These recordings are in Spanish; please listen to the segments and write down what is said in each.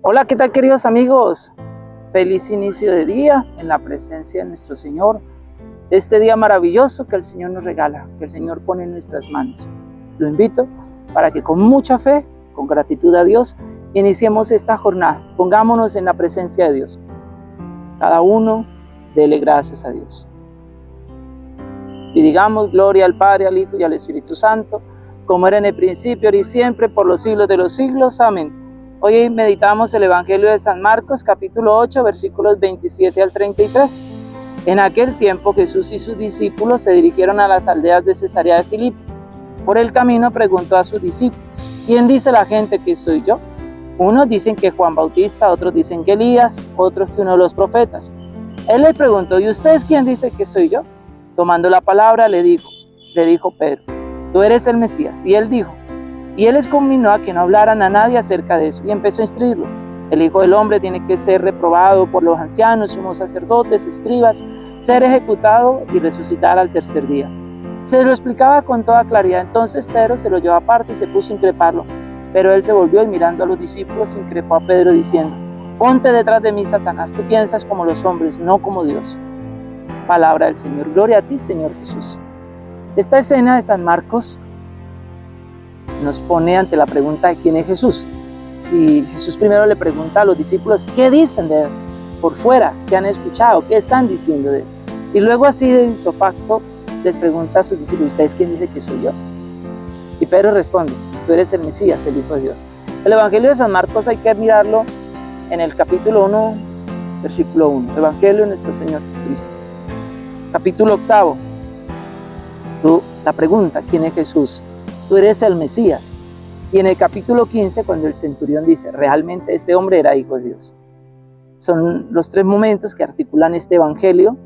Hola, ¿qué tal queridos amigos? Feliz inicio de día en la presencia de nuestro Señor. Este día maravilloso que el Señor nos regala, que el Señor pone en nuestras manos. Lo invito para que con mucha fe, con gratitud a Dios, iniciemos esta jornada. Pongámonos en la presencia de Dios. Cada uno dele gracias a Dios. Y digamos gloria al Padre, al Hijo y al Espíritu Santo, como era en el principio, ahora y siempre, por los siglos de los siglos. Amén. Hoy meditamos el Evangelio de San Marcos, capítulo 8, versículos 27 al 33. En aquel tiempo Jesús y sus discípulos se dirigieron a las aldeas de Cesarea de Filipo. Por el camino preguntó a sus discípulos, ¿quién dice la gente que soy yo? Unos dicen que Juan Bautista, otros dicen que Elías, otros que uno de los profetas. Él le preguntó, ¿y ustedes quién dice que soy yo? Tomando la palabra le dijo, le dijo Pedro, tú eres el Mesías. Y él dijo, y él les conminó a que no hablaran a nadie acerca de eso y empezó a instruirlos. El Hijo del Hombre tiene que ser reprobado por los ancianos, sumos sacerdotes, escribas, ser ejecutado y resucitar al tercer día. Se lo explicaba con toda claridad. Entonces Pedro se lo llevó aparte y se puso a increparlo. Pero él se volvió y mirando a los discípulos increpó a Pedro diciendo, Ponte detrás de mí, Satanás, tú piensas como los hombres, no como Dios. Palabra del Señor. Gloria a ti, Señor Jesús. Esta escena de San Marcos nos pone ante la pregunta de quién es Jesús. Y Jesús primero le pregunta a los discípulos, ¿qué dicen de él? Por fuera, ¿qué han escuchado? ¿Qué están diciendo de él? Y luego así de isofacto les pregunta a sus discípulos, ¿ustedes quién dice que soy yo? Y Pedro responde, tú eres el Mesías, el Hijo de Dios. El Evangelio de San Marcos hay que mirarlo en el capítulo 1, versículo 1. Evangelio de nuestro Señor Jesucristo. Capítulo octavo. La pregunta, ¿quién es Jesús? Tú eres el Mesías. Y en el capítulo 15, cuando el centurión dice, realmente este hombre era hijo de Dios. Son los tres momentos que articulan este evangelio.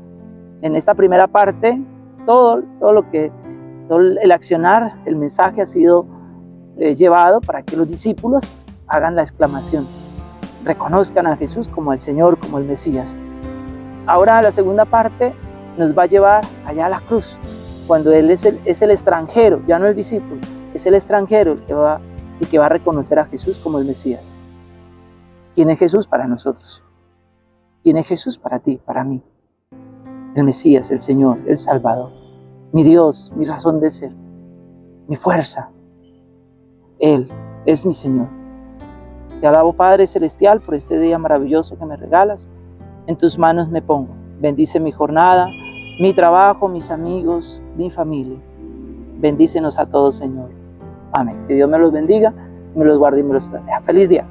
En esta primera parte, todo, todo lo que, todo el accionar, el mensaje ha sido eh, llevado para que los discípulos hagan la exclamación, reconozcan a Jesús como el Señor, como el Mesías. Ahora la segunda parte nos va a llevar allá a la cruz, cuando Él es el, es el extranjero, ya no el discípulo, es el extranjero el que, va, el que va a reconocer a Jesús como el Mesías. ¿Quién es Jesús para nosotros? ¿Quién es Jesús para ti, para mí? El Mesías, el Señor, el Salvador, mi Dios, mi razón de ser, mi fuerza. Él es mi Señor. Te alabo Padre Celestial por este día maravilloso que me regalas. En tus manos me pongo. Bendice mi jornada, mi trabajo, mis amigos, mi familia. Bendícenos a todos, Señor. Amén. Que Dios me los bendiga, me los guarde y me los proteja. Feliz día.